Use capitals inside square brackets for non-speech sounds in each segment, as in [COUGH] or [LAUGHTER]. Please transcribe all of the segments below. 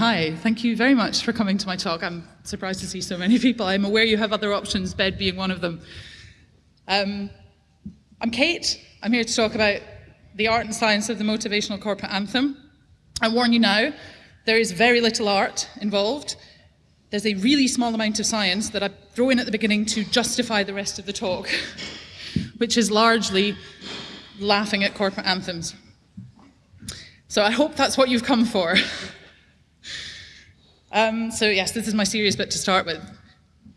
Hi. Thank you very much for coming to my talk. I'm surprised to see so many people. I'm aware you have other options, bed being one of them. Um, I'm Kate. I'm here to talk about the art and science of the motivational corporate anthem. I warn you now, there is very little art involved. There's a really small amount of science that I throw in at the beginning to justify the rest of the talk, [LAUGHS] which is largely laughing at corporate anthems. So I hope that's what you've come for. [LAUGHS] Um, so yes, this is my serious bit to start with.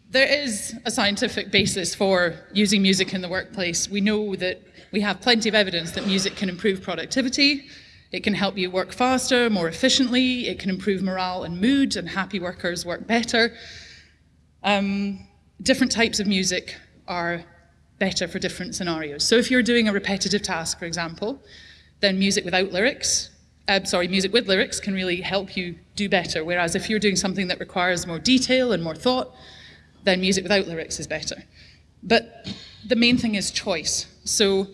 There is a scientific basis for using music in the workplace. We know that we have plenty of evidence that music can improve productivity, it can help you work faster, more efficiently, it can improve morale and mood, and happy workers work better. Um, different types of music are better for different scenarios. So if you're doing a repetitive task, for example, then music without lyrics, uh, sorry, music with lyrics can really help you do better. Whereas if you're doing something that requires more detail and more thought, then music without lyrics is better. But the main thing is choice. So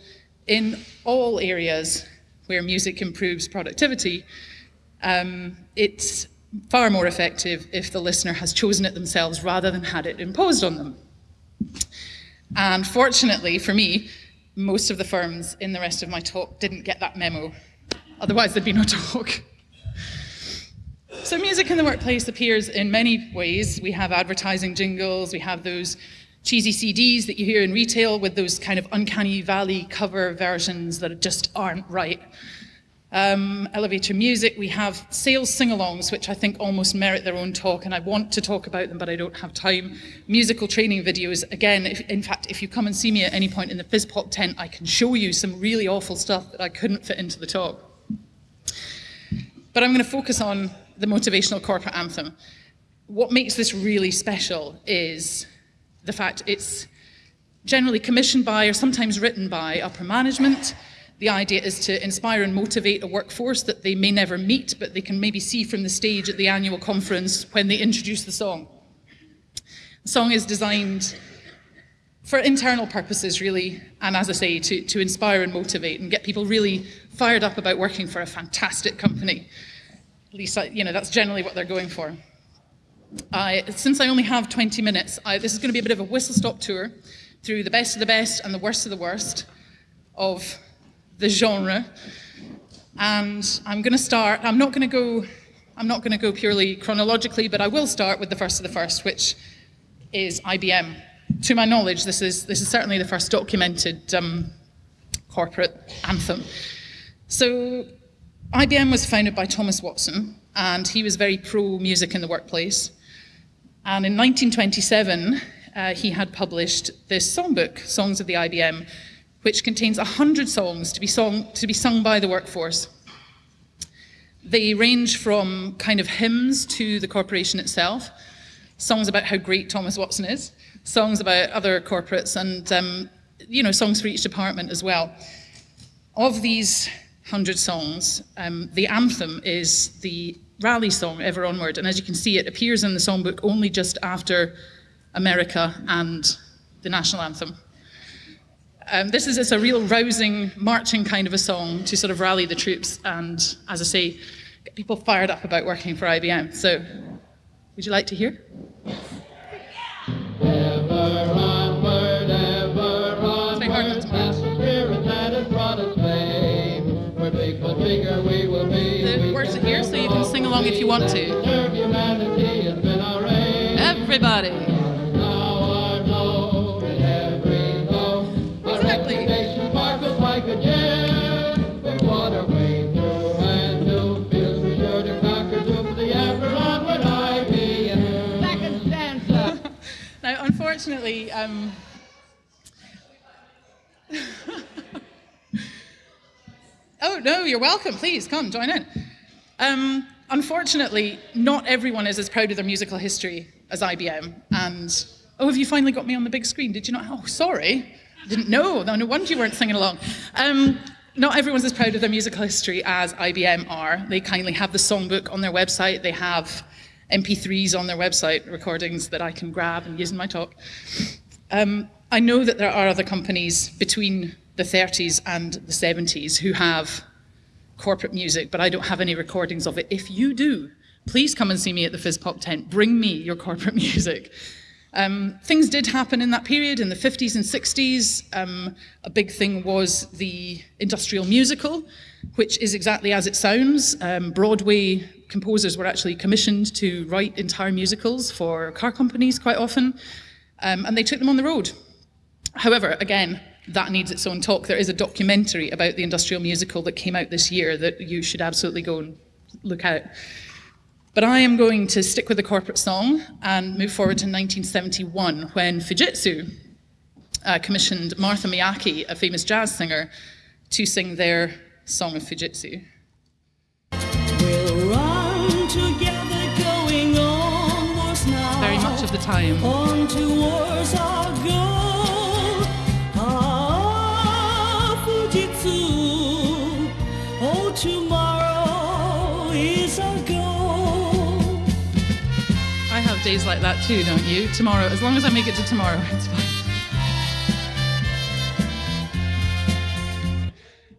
in all areas where music improves productivity, um, it's far more effective if the listener has chosen it themselves rather than had it imposed on them. And fortunately for me, most of the firms in the rest of my talk didn't get that memo. Otherwise, there'd be no talk. So music in the workplace appears in many ways. We have advertising jingles, we have those cheesy CDs that you hear in retail with those kind of uncanny valley cover versions that just aren't right. Um, elevator music, we have sales sing-alongs, which I think almost merit their own talk, and I want to talk about them, but I don't have time. Musical training videos, again, if, in fact, if you come and see me at any point in the FizzPop tent, I can show you some really awful stuff that I couldn't fit into the talk. But I'm going to focus on the motivational corporate anthem. What makes this really special is the fact it's generally commissioned by or sometimes written by upper management. The idea is to inspire and motivate a workforce that they may never meet, but they can maybe see from the stage at the annual conference when they introduce the song. The song is designed for internal purposes, really, and as I say, to, to inspire and motivate and get people really fired up about working for a fantastic company. At least, you know, that's generally what they're going for. I, since I only have 20 minutes, I, this is going to be a bit of a whistle-stop tour through the best of the best and the worst of the worst of the genre. And I'm going to start, I'm not going to go, I'm not going to go purely chronologically, but I will start with the first of the first, which is IBM. To my knowledge, this is, this is certainly the first documented um, corporate anthem. So IBM was founded by Thomas Watson, and he was very pro-music in the workplace. And in 1927, uh, he had published this songbook, Songs of the IBM, which contains 100 songs to be, song, to be sung by the workforce. They range from kind of hymns to the corporation itself, songs about how great Thomas Watson is, songs about other corporates, and um, you know, songs for each department as well. Of these 100 songs, um, the anthem is the rally song, Ever Onward. And as you can see, it appears in the songbook only just after America and the national anthem. Um, this is it's a real rousing, marching kind of a song to sort of rally the troops and, as I say, get people fired up about working for IBM. So, would you like to hear? Ever the ever onward IBM. Second stanza. Now, unfortunately, um, [LAUGHS] oh no, you're welcome. Please come join in. Um, unfortunately, not everyone is as proud of their musical history as IBM. And oh, have you finally got me on the big screen? Did you not? Oh, sorry, didn't know. No, wonder you weren't singing along. Um, not everyone's as proud of their musical history as IBM are. They kindly have the songbook on their website. They have MP3s on their website, recordings that I can grab and use in my talk. Um, I know that there are other companies between the 30s and the 70s who have corporate music, but I don't have any recordings of it. If you do, please come and see me at the Fizz Pop tent. Bring me your corporate [LAUGHS] music. Um, things did happen in that period in the 50s and 60s. Um, a big thing was the industrial musical, which is exactly as it sounds. Um, Broadway composers were actually commissioned to write entire musicals for car companies quite often, um, and they took them on the road. However, again, that needs its own talk. There is a documentary about the industrial musical that came out this year that you should absolutely go and look at. But I am going to stick with the corporate song and move forward to 1971 when Fujitsu uh, commissioned Martha Miyake, a famous jazz singer, to sing their song of Fujitsu. We'll run together, going onwards now. Very much of the time. Days like that too, don't you? Tomorrow, as long as I make it to tomorrow, [LAUGHS] it's fine.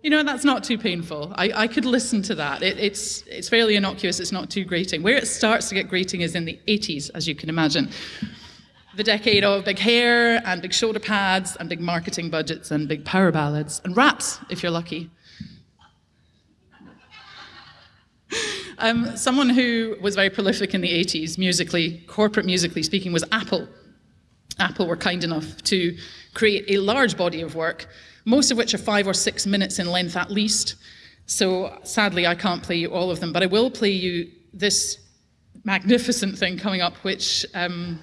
You know, that's not too painful. I, I could listen to that. It, it's, it's fairly innocuous, it's not too grating. Where it starts to get grating is in the 80s, as you can imagine. The decade of big hair and big shoulder pads and big marketing budgets and big power ballads and raps, if you're lucky. Um, someone who was very prolific in the 80s, musically, corporate musically speaking, was Apple. Apple were kind enough to create a large body of work, most of which are five or six minutes in length at least. So sadly, I can't play you all of them, but I will play you this magnificent thing coming up, which, um,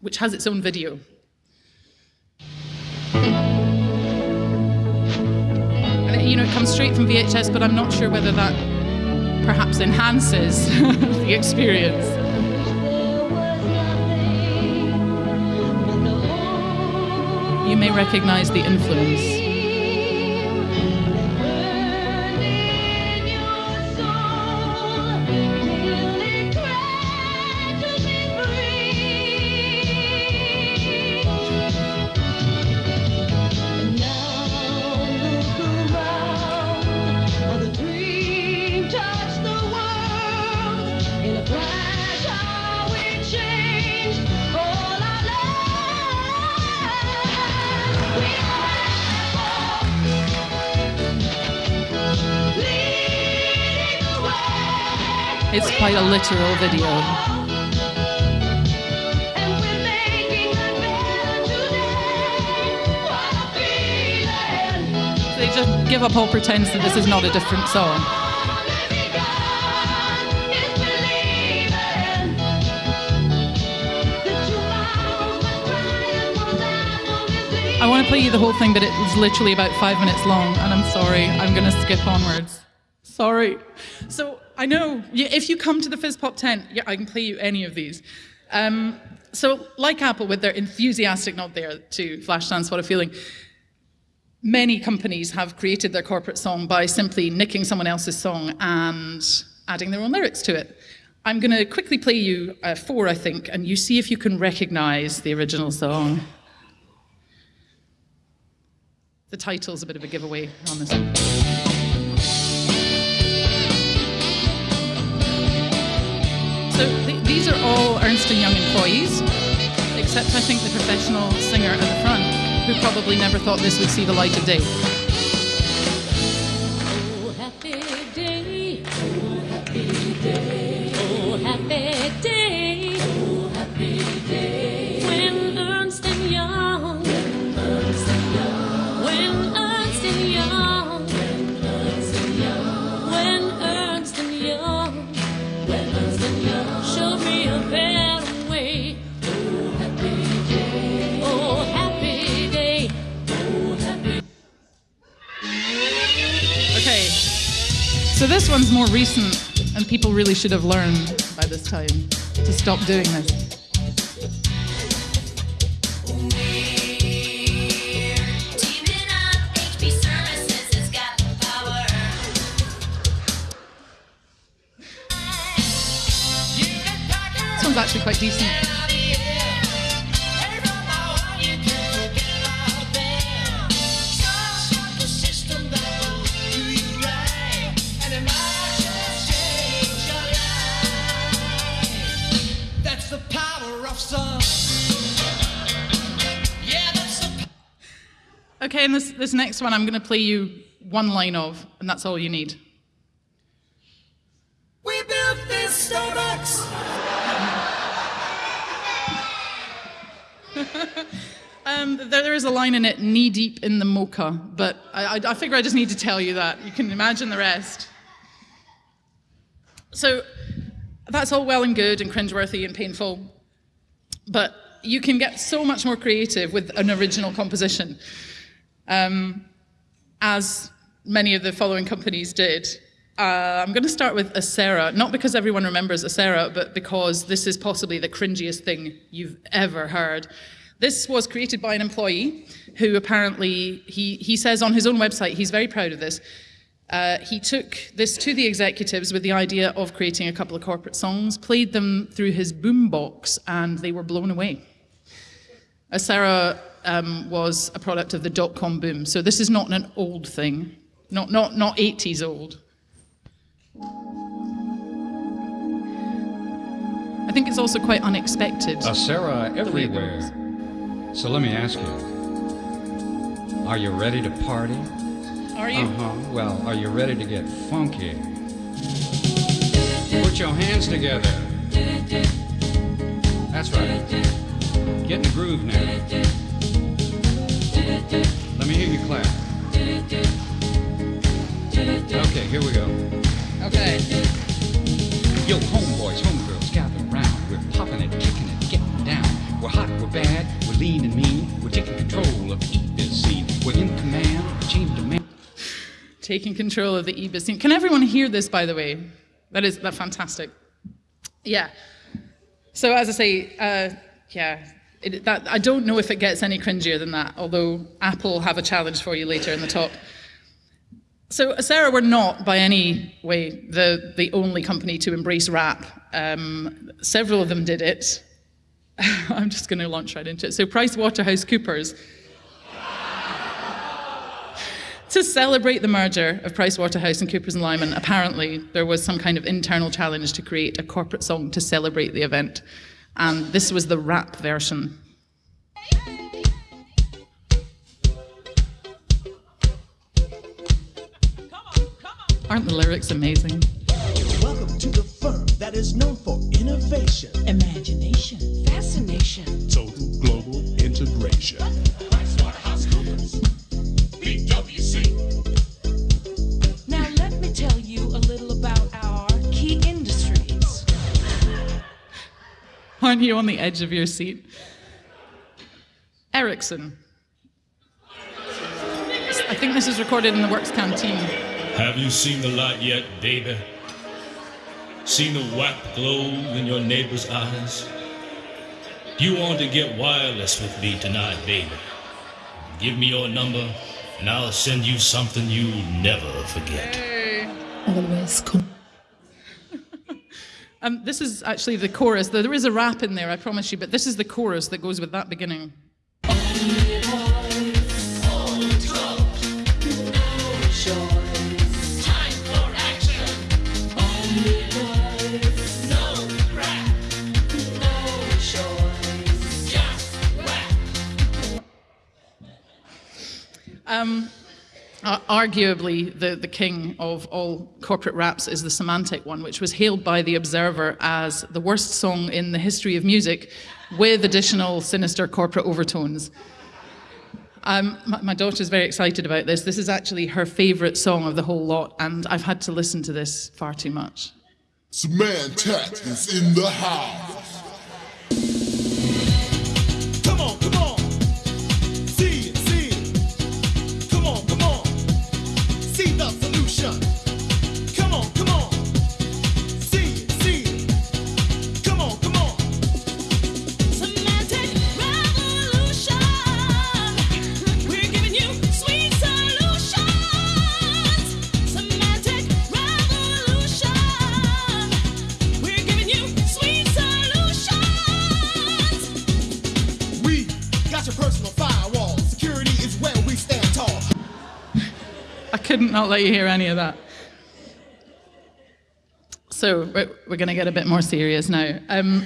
which has its own video. And you know, it comes straight from VHS, but I'm not sure whether that perhaps enhances [LAUGHS] the experience. You may recognize the influence. It's quite a literal video. They just give up all pretense that this is not a different song. I want to play you the whole thing, but it's literally about five minutes long, and I'm sorry, I'm going to skip onwards. Sorry. So I know if you come to the Fizz Pop tent, yeah, I can play you any of these. Um, so, like Apple, with their enthusiastic nod there to Flashdance, What a Feeling, many companies have created their corporate song by simply nicking someone else's song and adding their own lyrics to it. I'm going to quickly play you uh, four, I think, and you see if you can recognize the original song. The title's a bit of a giveaway on this one. These are all Ernst & Young employees, except I think the professional singer at the front, who probably never thought this would see the light of day. So this one's more recent, and people really should have learned by this time to stop doing this. Actually quite decent. That's the power of song. Yeah, that's the Okay, and this, this next one I'm going to play you one line of, and that's all you need. We built this Starbucks. [LAUGHS] Um, there, there is a line in it, knee deep in the mocha, but I, I, I figure I just need to tell you that. You can imagine the rest. So that's all well and good and cringeworthy and painful, but you can get so much more creative with an original composition, um, as many of the following companies did. Uh, I'm going to start with Asera, not because everyone remembers Asera, but because this is possibly the cringiest thing you've ever heard. This was created by an employee who apparently, he, he says on his own website, he's very proud of this. Uh, he took this to the executives with the idea of creating a couple of corporate songs, played them through his boombox, and they were blown away. Asera um, was a product of the dot-com boom, so this is not an old thing, not, not, not 80s old. Think it's also quite unexpected. Asera the way it everywhere. So let me ask you Are you ready to party? Are you? Uh huh. Well, are you ready to get funky? Put your hands together. That's right. Get in the groove now. Let me hear you clap. Okay, here we go. Okay. We're lean and mean. We're taking control of the this scene. We're in command, chain. Taking control of the EBIS scene. Can everyone hear this, by the way? That is that fantastic. Yeah. So as I say, uh, yeah, it, that I don't know if it gets any cringier than that. Although Apple have a challenge for you later in the talk. So Sarah, we're not by any way the the only company to embrace rap. Um, several of them did it. [LAUGHS] I'm just going to launch right into it. So PricewaterhouseCoopers [LAUGHS] to celebrate the merger of Pricewaterhouse and Coopers and Lybrand, apparently there was some kind of internal challenge to create a corporate song to celebrate the event. And this was the rap version. Aren't the lyrics amazing? Welcome to the that is known for innovation, Imagination, fascination, total global integration. PwC. Now let me tell you a little about our key industries. Aren't you on the edge of your seat? Ericsson. I think this is recorded in the Works Canteen. Have you seen the light yet, baby? Seen the white glow in your neighbor's eyes? You want to get wireless with me tonight, baby? Give me your number, and I'll send you something you'll never forget. Always come. [LAUGHS] Um, this is actually the chorus. There is a rap in there, I promise you, but this is the chorus that goes with that beginning. Um, arguably, the, the king of all corporate raps is the Symantec one, which was hailed by The Observer as the worst song in the history of music with additional sinister corporate overtones. Um, my, my daughter's very excited about this. This is actually her favourite song of the whole lot, and I've had to listen to this far too much. Symantec is in the house. Couldn't not let you hear any of that. So we're, going to get a bit more serious now. Um,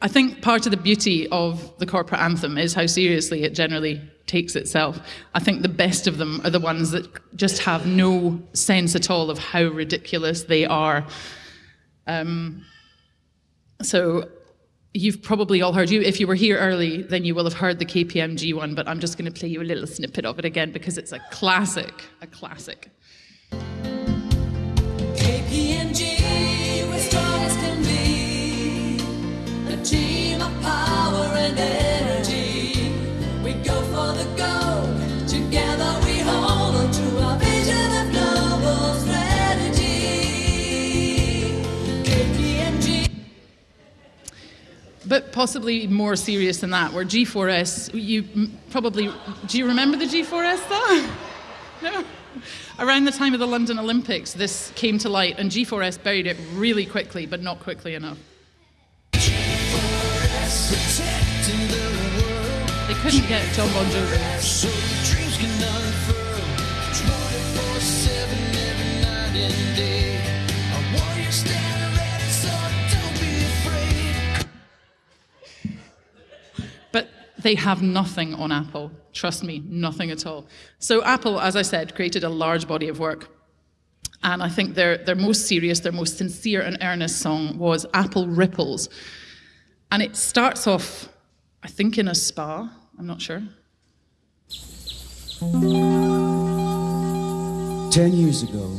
I think part of the beauty of the corporate anthem is how seriously it generally takes itself. I think the best of them are the ones that just have no sense at all of how ridiculous they are. Um, so you've probably all heard you if you were here early then you will have heard the KPMG one but I'm just going to play you a little snippet of it again because it's a classic a classic KPMG, we're strong as can be. A team of power and energy. We go for the gold. Possibly more serious than that where G4S you probably do you remember the G4S though? No [LAUGHS] around the time of the London Olympics this came to light and G4S buried it really quickly but not quickly enough. They couldn't get John Bon Jovi they have nothing on Apple. Trust me, nothing at all. So Apple, as I said, created a large body of work. And I think their, their most serious, their most sincere and earnest song was Apple Ripples. And it starts off, I think, in a spa. I'm not sure. Ten years ago,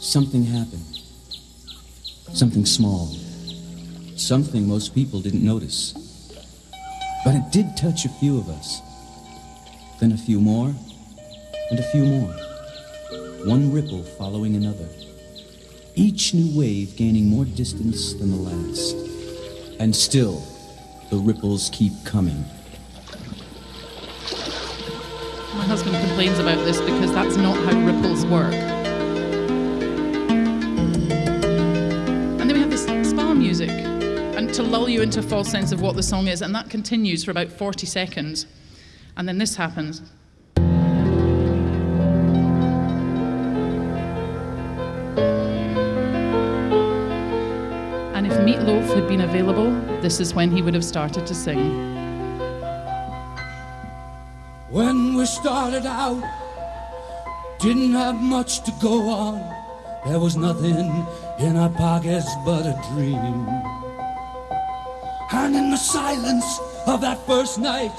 something happened. Something small. Something most people didn't notice. But it did touch a few of us. Then a few more, and a few more. One ripple following another. Each new wave gaining more distance than the last. And still, the ripples keep coming. My husband complains about this because that's not how ripples work. And then we have this spa music, and to lull you into a false sense of what the song is, and that continues for about 40 seconds. And then this happens. And if Meatloaf had been available, this is when he would have started to sing. When we started out, didn't have much to go on. There was nothing in our pockets but a dream. And in the silence of that first night,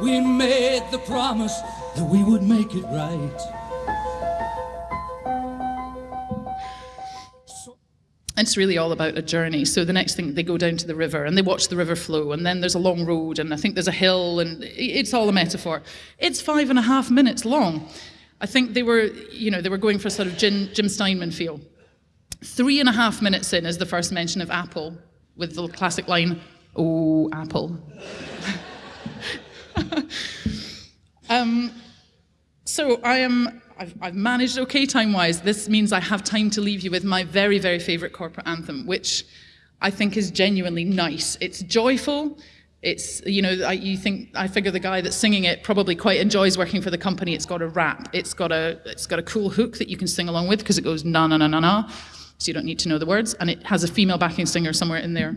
we made the promise that we would make it right. It's really all about a journey. So the next thing, they go down to the river and they watch the river flow, and then there's a long road, and I think there's a hill, and it's all a metaphor. It's five and a half minutes long. I think they were, you know, they were going for sort of Jim, Jim Steinman feel. Three and a half minutes in is the first mention of Apple with the classic line, Oh, Apple. [LAUGHS] um, so I am. I've, I've managed okay time-wise. This means I have time to leave you with my very, very favourite corporate anthem, which I think is genuinely nice. It's joyful. It's you know I, you think I figure the guy that's singing it probably quite enjoys working for the company. It's got a rap. It's got a it's got a cool hook that you can sing along with because it goes na na na na na, so you don't need to know the words, and it has a female backing singer somewhere in there.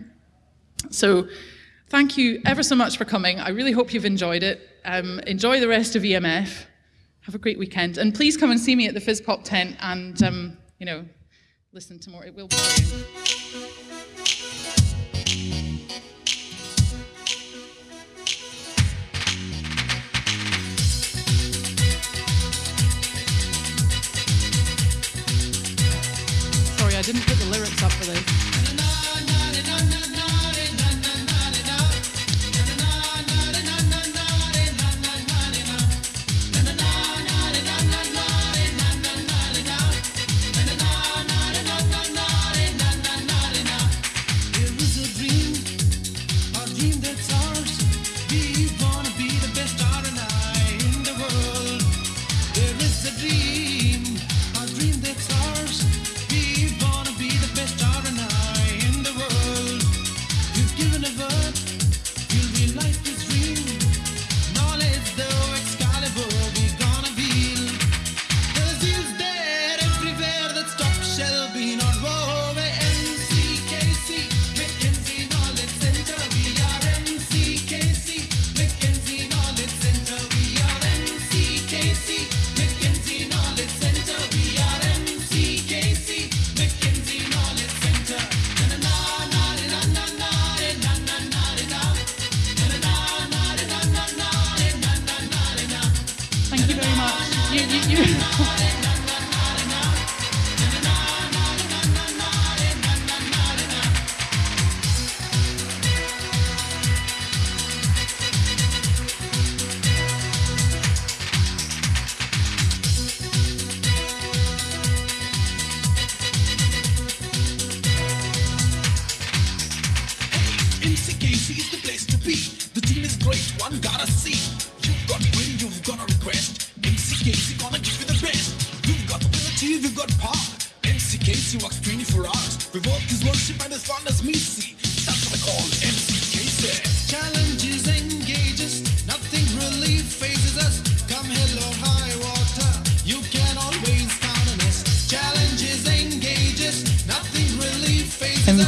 So thank you ever so much for coming. I really hope you've enjoyed it. Um, enjoy the rest of EMF. Have a great weekend, and please come and see me at the Fizz Pop tent and um, you know listen to more. It will be. Didn't put the lyrics up for this.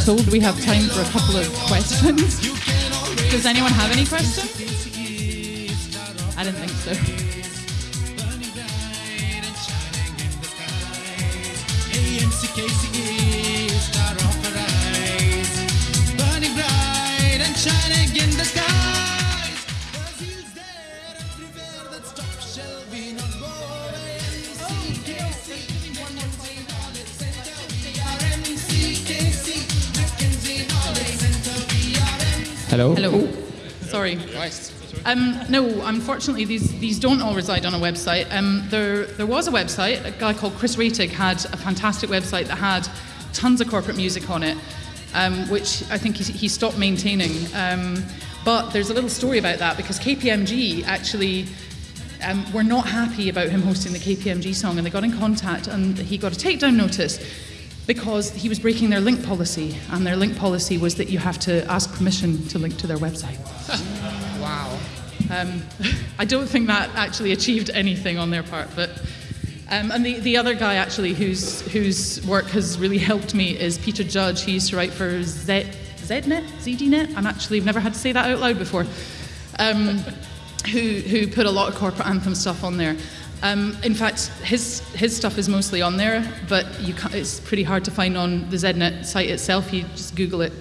Told we have time for a couple of questions. [LAUGHS] Does anyone have any questions? I didn't think so. AMCKC Hello? Hello. Sorry. Um, no, unfortunately, these, these don't all reside on a website. Um, there, there was a website, a guy called Chris Raettig had a fantastic website that had tons of corporate music on it, um, which I think he, he stopped maintaining. Um, but there's a little story about that because KPMG actually um, were not happy about him hosting the KPMG song and they got in contact and he got a takedown notice because he was breaking their link policy and their link policy was that you have to ask permission to link to their website. [LAUGHS] Wow. Um, [LAUGHS] I don't think that actually achieved anything on their part, but um, and the, the other guy actually whose whose work has really helped me is Peter Judge. He used to write for Z, ZNet, ZDNet. I'm actually I've never had to say that out loud before. Um, [LAUGHS] who who put a lot of corporate anthem stuff on there. Um, in fact, his his stuff is mostly on there, but it's pretty hard to find on the ZNet site itself. You just Google it.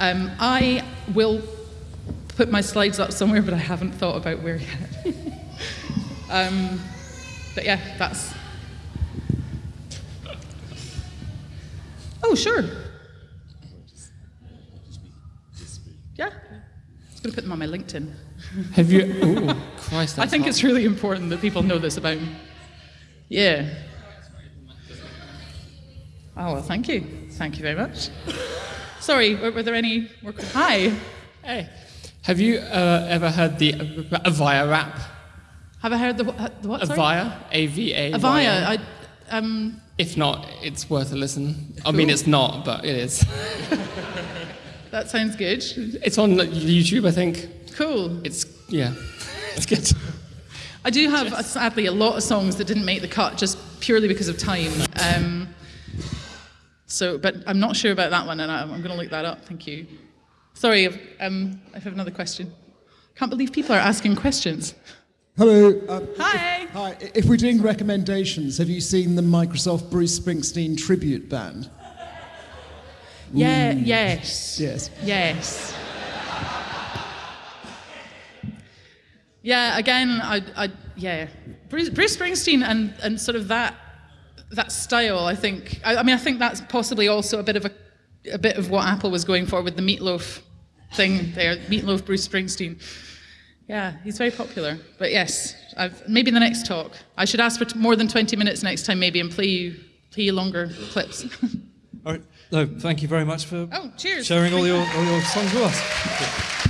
Um, I will put my slides up somewhere, but I haven't thought about where yet. [LAUGHS] um, but yeah, that's. Oh, sure. Yeah. I'm going to put them on my LinkedIn. Have you? [LAUGHS] Christ! I think hot. it's really important that people know this about me. Yeah. Oh, well, thank you. Thank you very much. Sorry, were, were there any? Were, hi. Hey, have you uh, ever heard the Avaya rap? Have I heard the, wh- the what? sorry? Avaya, A V A. Avaya. I, um, If not, it's worth a listen. I mean, it's not, but it is. [LAUGHS] that sounds good. It's on YouTube, I think. Cool. It's yeah, it's good. I do have, uh, sadly, a lot of songs that didn't make the cut just purely because of time. Um, so, but I'm not sure about that one, and I, I'm going to look that up. Thank you. Sorry, I've, um, I have another question. Can't believe people are asking questions. Hello. Um, Hi. hi. If we're doing recommendations, have you seen the Microsoft Bruce Springsteen tribute band? Yeah. Yes. Yes. Yes. Yeah. Again, I, I yeah, Bruce, Bruce Springsteen and and sort of that that style. I think. I, I mean, I think that's possibly also a bit of a a bit of what Apple was going for with the meatloaf thing there. Meatloaf, Bruce Springsteen. Yeah, he's very popular. But yes, I've, maybe the next talk. I should ask for t- more than 20 minutes next time, maybe, and play you play you longer clips. [LAUGHS] All right. No, thank you very much for Oh, cheers. sharing all your, all your songs with us. [LAUGHS]